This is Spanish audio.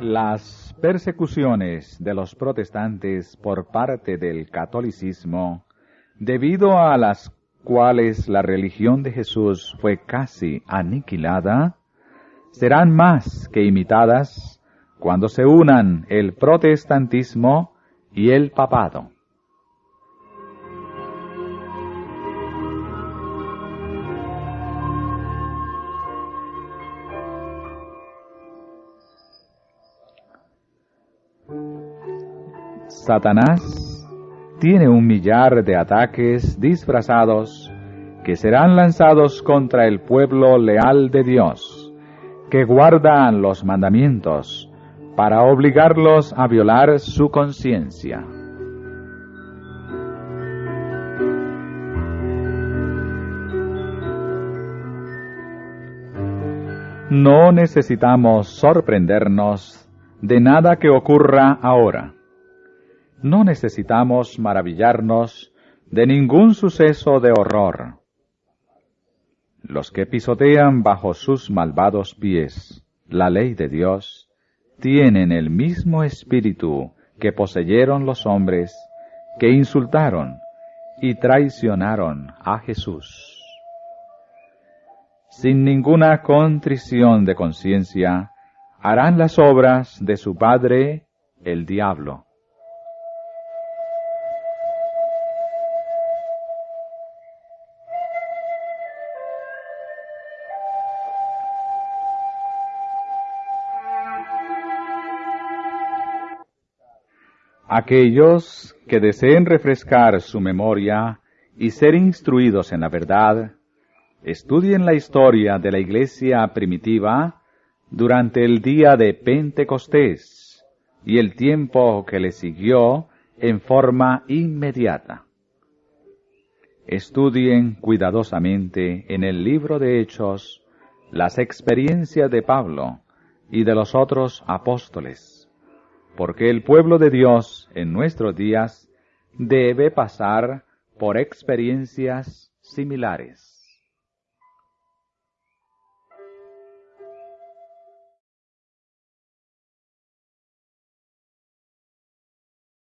Las persecuciones de los protestantes por parte del catolicismo, debido a las cuales la religión de Jesús fue casi aniquilada, serán más que imitadas cuando se unan el protestantismo y el papado. Satanás tiene un millar de ataques disfrazados que serán lanzados contra el pueblo leal de Dios, que guardan los mandamientos para obligarlos a violar su conciencia. No necesitamos sorprendernos de nada que ocurra ahora no necesitamos maravillarnos de ningún suceso de horror. Los que pisotean bajo sus malvados pies la ley de Dios tienen el mismo espíritu que poseyeron los hombres que insultaron y traicionaron a Jesús. Sin ninguna contrición de conciencia, harán las obras de su padre, el diablo Aquellos que deseen refrescar su memoria y ser instruidos en la verdad, estudien la historia de la iglesia primitiva durante el día de Pentecostés y el tiempo que le siguió en forma inmediata. Estudien cuidadosamente en el libro de Hechos las experiencias de Pablo y de los otros apóstoles porque el pueblo de Dios en nuestros días debe pasar por experiencias similares.